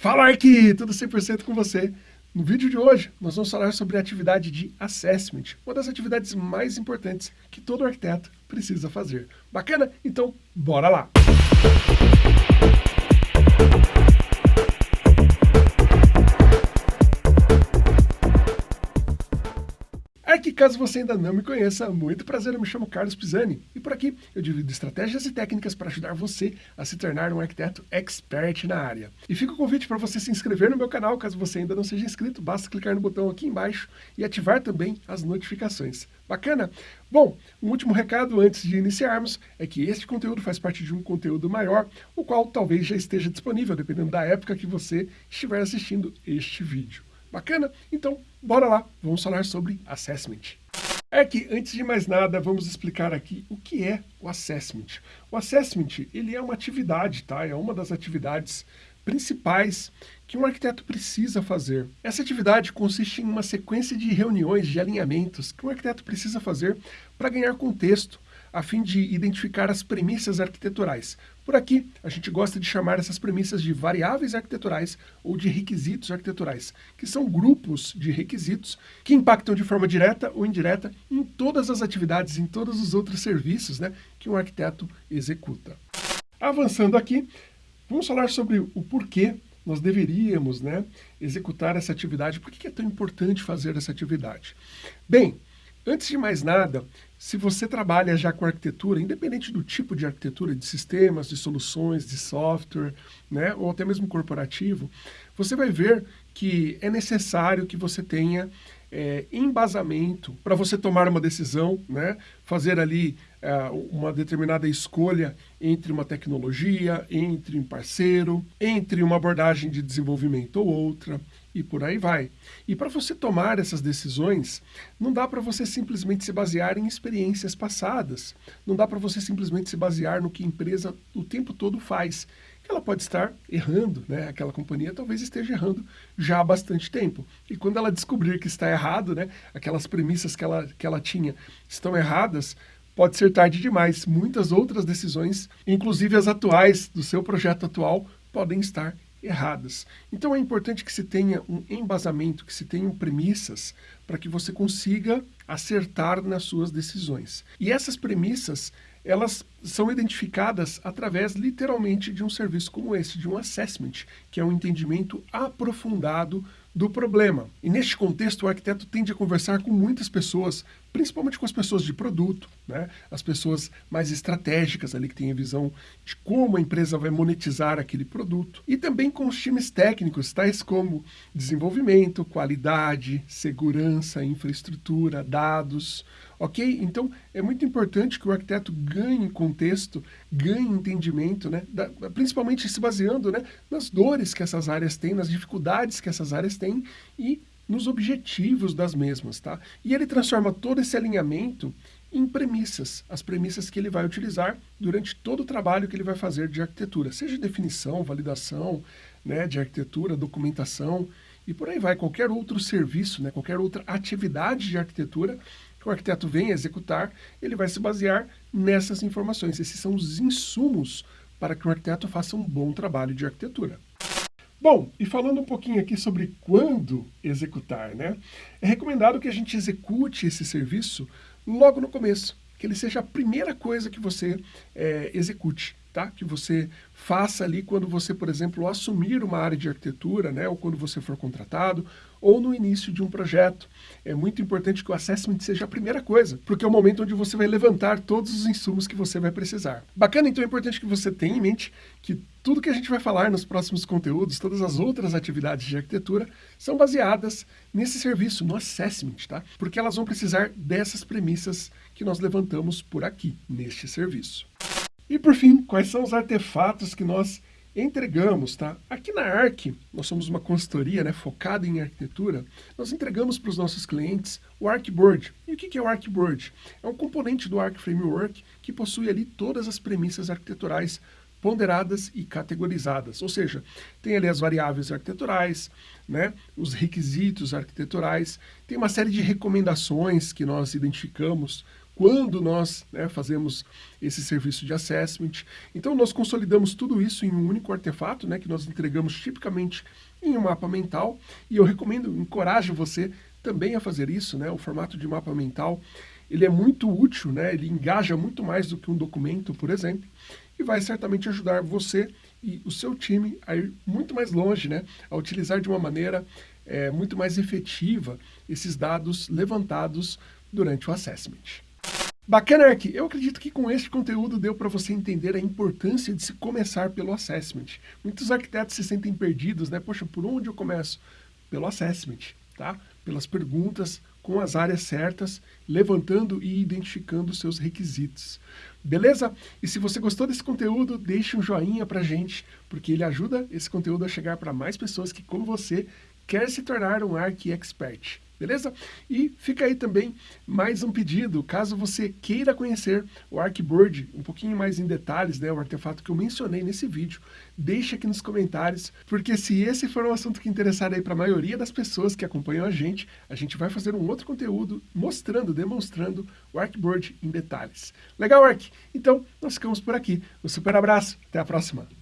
Fala aqui, tudo 100% com você. No vídeo de hoje, nós vamos falar sobre a atividade de assessment, uma das atividades mais importantes que todo arquiteto precisa fazer. Bacana? Então, bora lá! Caso você ainda não me conheça, muito prazer, eu me chamo Carlos Pisani e por aqui eu divido estratégias e técnicas para ajudar você a se tornar um arquiteto expert na área. E fica o convite para você se inscrever no meu canal, caso você ainda não seja inscrito, basta clicar no botão aqui embaixo e ativar também as notificações. Bacana? Bom, um último recado antes de iniciarmos é que este conteúdo faz parte de um conteúdo maior, o qual talvez já esteja disponível, dependendo da época que você estiver assistindo este vídeo. Bacana? Então, bora lá, vamos falar sobre Assessment. É que, antes de mais nada, vamos explicar aqui o que é o Assessment. O Assessment, ele é uma atividade, tá? É uma das atividades principais que um arquiteto precisa fazer. Essa atividade consiste em uma sequência de reuniões, de alinhamentos, que um arquiteto precisa fazer para ganhar contexto, a fim de identificar as premissas arquiteturais. Por aqui, a gente gosta de chamar essas premissas de variáveis arquiteturais ou de requisitos arquiteturais, que são grupos de requisitos que impactam de forma direta ou indireta em todas as atividades, em todos os outros serviços né, que um arquiteto executa. Avançando aqui, vamos falar sobre o porquê nós deveríamos né, executar essa atividade, por que é tão importante fazer essa atividade? Bem, Antes de mais nada, se você trabalha já com arquitetura, independente do tipo de arquitetura, de sistemas, de soluções, de software, né, ou até mesmo corporativo, você vai ver que é necessário que você tenha é, embasamento para você tomar uma decisão, né, fazer ali é, uma determinada escolha entre uma tecnologia, entre um parceiro, entre uma abordagem de desenvolvimento ou outra, e por aí vai. E para você tomar essas decisões, não dá para você simplesmente se basear em experiências passadas, não dá para você simplesmente se basear no que a empresa o tempo todo faz. Ela pode estar errando, né? aquela companhia talvez esteja errando já há bastante tempo. E quando ela descobrir que está errado, né? aquelas premissas que ela, que ela tinha estão erradas, pode ser tarde demais. Muitas outras decisões, inclusive as atuais do seu projeto atual, podem estar erradas. Então é importante que se tenha um embasamento, que se tenham premissas para que você consiga acertar nas suas decisões. E essas premissas, elas são identificadas através, literalmente, de um serviço como esse, de um assessment, que é um entendimento aprofundado do problema. E neste contexto, o arquiteto tende a conversar com muitas pessoas, principalmente com as pessoas de produto, né? as pessoas mais estratégicas ali que têm a visão de como a empresa vai monetizar aquele produto. E também com os times técnicos, tais como desenvolvimento, qualidade, segurança, infraestrutura, dados, ok? Então, é muito importante que o arquiteto ganhe contexto, ganhe entendimento, né? Da, principalmente se baseando né, nas dores que essas áreas têm, nas dificuldades que essas áreas têm e nos objetivos das mesmas, tá? E ele transforma todo esse alinhamento em premissas, as premissas que ele vai utilizar durante todo o trabalho que ele vai fazer de arquitetura, seja definição, validação né, de arquitetura, documentação e por aí vai, qualquer outro serviço, né, qualquer outra atividade de arquitetura que o arquiteto vem executar, ele vai se basear nessas informações. Esses são os insumos para que o arquiteto faça um bom trabalho de arquitetura. Bom, e falando um pouquinho aqui sobre quando executar, né? É recomendado que a gente execute esse serviço logo no começo, que ele seja a primeira coisa que você é, execute tá? que você faça ali quando você, por exemplo, assumir uma área de arquitetura, né? ou quando você for contratado, ou no início de um projeto. É muito importante que o assessment seja a primeira coisa, porque é o momento onde você vai levantar todos os insumos que você vai precisar. Bacana, então é importante que você tenha em mente que tudo que a gente vai falar nos próximos conteúdos, todas as outras atividades de arquitetura, são baseadas nesse serviço, no assessment, tá? Porque elas vão precisar dessas premissas que nós levantamos por aqui, neste serviço. E por fim, quais são os artefatos que nós entregamos, tá? Aqui na ARC, nós somos uma consultoria né, focada em arquitetura, nós entregamos para os nossos clientes o Arcboard. E o que é o Arcboard? É um componente do Arc Framework que possui ali todas as premissas arquiteturais ponderadas e categorizadas, ou seja, tem ali as variáveis arquiteturais, né, os requisitos arquiteturais, tem uma série de recomendações que nós identificamos quando nós né, fazemos esse serviço de assessment. Então nós consolidamos tudo isso em um único artefato, né, que nós entregamos tipicamente em um mapa mental, e eu recomendo, encorajo você também a fazer isso, né, o formato de mapa mental, ele é muito útil, né, ele engaja muito mais do que um documento, por exemplo, e vai certamente ajudar você e o seu time a ir muito mais longe, né, a utilizar de uma maneira é, muito mais efetiva esses dados levantados durante o assessment. Bacana, Ark! Eu acredito que com este conteúdo deu para você entender a importância de se começar pelo assessment. Muitos arquitetos se sentem perdidos, né? Poxa, por onde eu começo? Pelo assessment, tá? Pelas perguntas com as áreas certas, levantando e identificando seus requisitos. Beleza? E se você gostou desse conteúdo, deixe um joinha pra gente, porque ele ajuda esse conteúdo a chegar para mais pessoas que, como você, quer se tornar um Arc Expert beleza? E fica aí também mais um pedido, caso você queira conhecer o Arcboard um pouquinho mais em detalhes, né, o artefato que eu mencionei nesse vídeo, deixe aqui nos comentários, porque se esse for um assunto que interessar aí para a maioria das pessoas que acompanham a gente, a gente vai fazer um outro conteúdo mostrando, demonstrando o Arcboard em detalhes. Legal, Arc? Então, nós ficamos por aqui. Um super abraço, até a próxima!